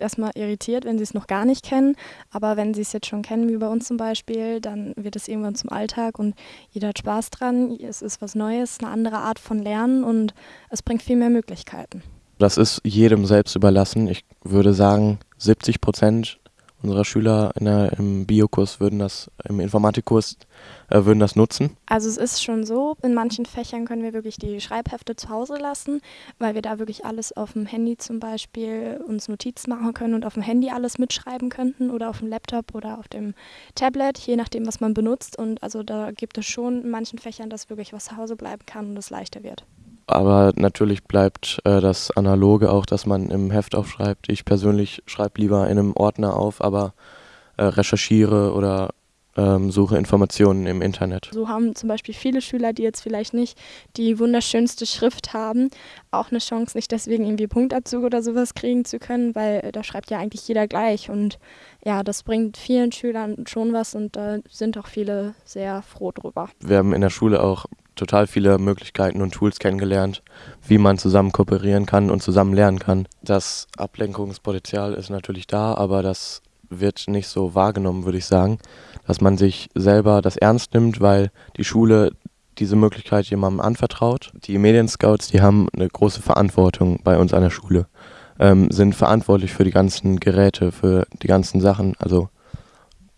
erstmal irritiert, wenn sie es noch gar nicht kennen. Aber wenn sie es jetzt schon kennen, wie bei uns zum Beispiel, dann wird es irgendwann zum Alltag und jeder hat Spaß dran. Es ist was Neues, eine andere Art von Lernen und es bringt viel mehr Möglichkeiten. Das ist jedem selbst überlassen. Ich würde sagen, 70 Prozent unserer Schüler der, im Biokurs würden das, im Informatikkurs äh, würden das nutzen? Also es ist schon so, in manchen Fächern können wir wirklich die Schreibhefte zu Hause lassen, weil wir da wirklich alles auf dem Handy zum Beispiel uns Notizen machen können und auf dem Handy alles mitschreiben könnten oder auf dem Laptop oder auf dem Tablet, je nachdem, was man benutzt. Und also da gibt es schon in manchen Fächern, dass wirklich was zu Hause bleiben kann und es leichter wird. Aber natürlich bleibt äh, das Analoge auch, dass man im Heft aufschreibt. Ich persönlich schreibe lieber in einem Ordner auf, aber äh, recherchiere oder ähm, suche Informationen im Internet. So haben zum Beispiel viele Schüler, die jetzt vielleicht nicht die wunderschönste Schrift haben, auch eine Chance, nicht deswegen irgendwie Punktabzug oder sowas kriegen zu können, weil äh, da schreibt ja eigentlich jeder gleich. Und ja, das bringt vielen Schülern schon was und da sind auch viele sehr froh drüber. Wir haben in der Schule auch total viele Möglichkeiten und Tools kennengelernt, wie man zusammen kooperieren kann und zusammen lernen kann. Das Ablenkungspotenzial ist natürlich da, aber das wird nicht so wahrgenommen, würde ich sagen, dass man sich selber das ernst nimmt, weil die Schule diese Möglichkeit jemandem anvertraut. Die Medienscouts, die haben eine große Verantwortung bei uns an der Schule, ähm, sind verantwortlich für die ganzen Geräte, für die ganzen Sachen, also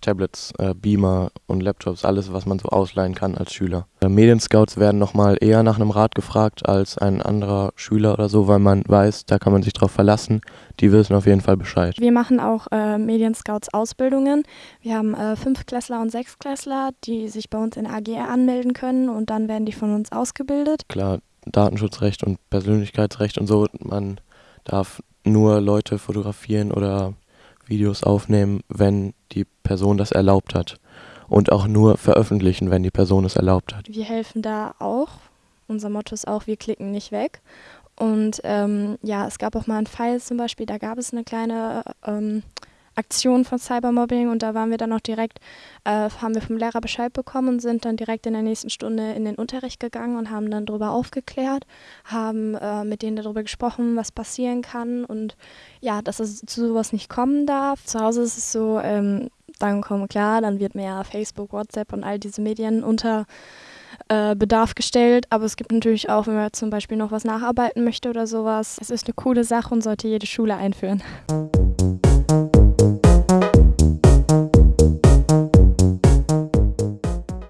Tablets, äh, Beamer und Laptops, alles, was man so ausleihen kann als Schüler. Äh, Medienscouts werden nochmal eher nach einem Rat gefragt als ein anderer Schüler oder so, weil man weiß, da kann man sich drauf verlassen. Die wissen auf jeden Fall Bescheid. Wir machen auch äh, Medienscouts Ausbildungen. Wir haben äh, Fünftklässler und Sechstklässler, die sich bei uns in AGR anmelden können und dann werden die von uns ausgebildet. Klar, Datenschutzrecht und Persönlichkeitsrecht und so. Man darf nur Leute fotografieren oder Videos aufnehmen, wenn die Person das erlaubt hat. Und auch nur veröffentlichen, wenn die Person es erlaubt hat. Wir helfen da auch. Unser Motto ist auch, wir klicken nicht weg. Und ähm, ja, es gab auch mal einen Fall zum Beispiel, da gab es eine kleine ähm, Aktion von Cybermobbing und da waren wir dann auch direkt, äh, haben wir vom Lehrer Bescheid bekommen und sind dann direkt in der nächsten Stunde in den Unterricht gegangen und haben dann darüber aufgeklärt, haben äh, mit denen darüber gesprochen, was passieren kann und ja, dass es zu sowas nicht kommen darf. Zu Hause ist es so, ähm, dann kommen klar, dann wird mehr Facebook, WhatsApp und all diese Medien unter äh, Bedarf gestellt, aber es gibt natürlich auch, wenn man zum Beispiel noch was nacharbeiten möchte oder sowas, es ist eine coole Sache und sollte jede Schule einführen.